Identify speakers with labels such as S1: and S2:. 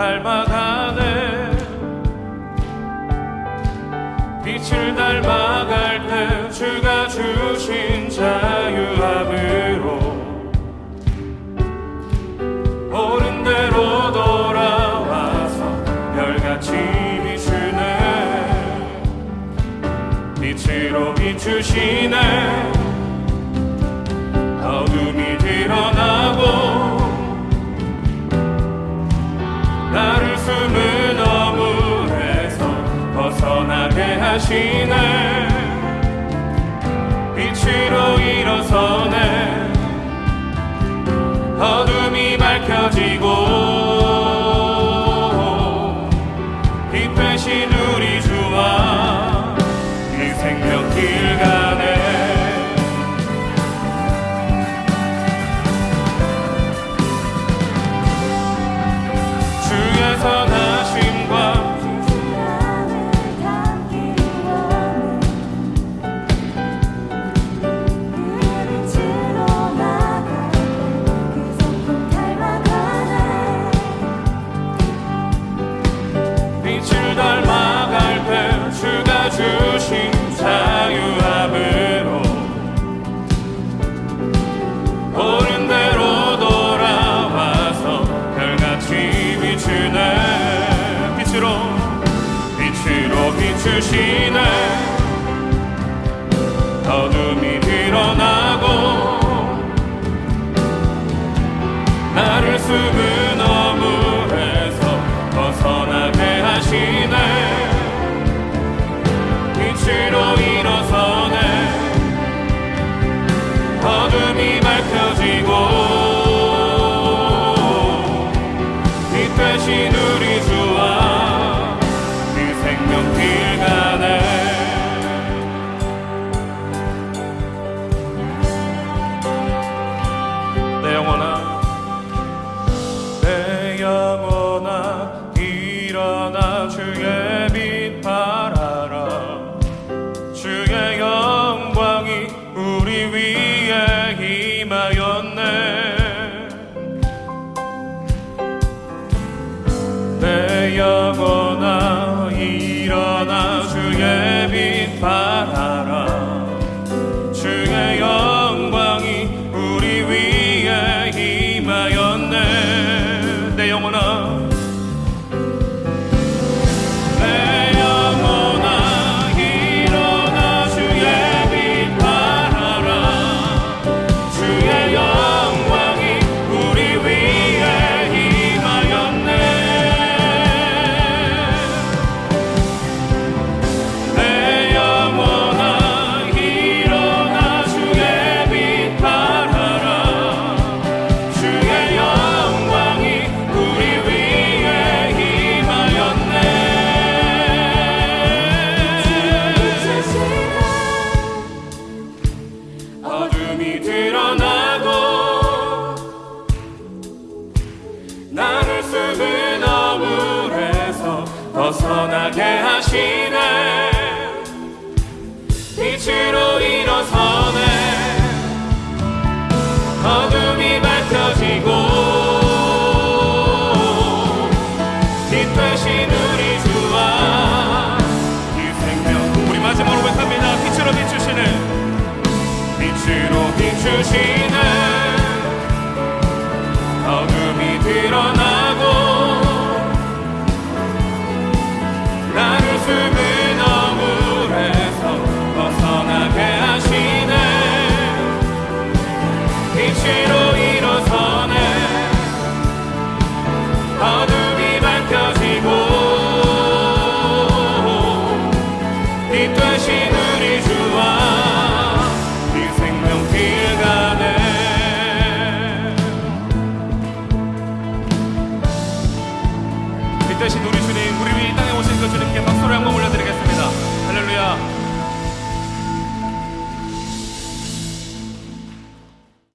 S1: 닮아가네 빛을 닮아갈 때 주가 주신 자유함으로 옳은 대로 돌아와서 별같이 비추네. 빛으로 비추시네. cine machine. 내 영혼아. 어둠이 드러나고 나를 숨은 어물에서 벗어나게 하시네. 빛으로 주시는 되신 우리 주님 우리 위에 땅에 오신 그 주님께 박수를 한번 올려드리겠습니다. 할렐루야.